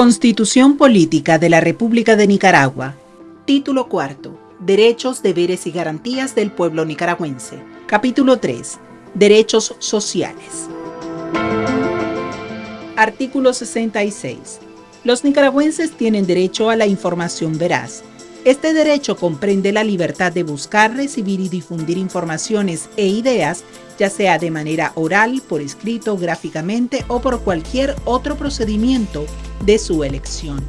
Constitución Política de la República de Nicaragua. Título cuarto. Derechos, deberes y garantías del pueblo nicaragüense. Capítulo 3. Derechos sociales. Artículo 66. Los nicaragüenses tienen derecho a la información veraz. Este derecho comprende la libertad de buscar, recibir y difundir informaciones e ideas, ya sea de manera oral, por escrito, gráficamente o por cualquier otro procedimiento de su elección.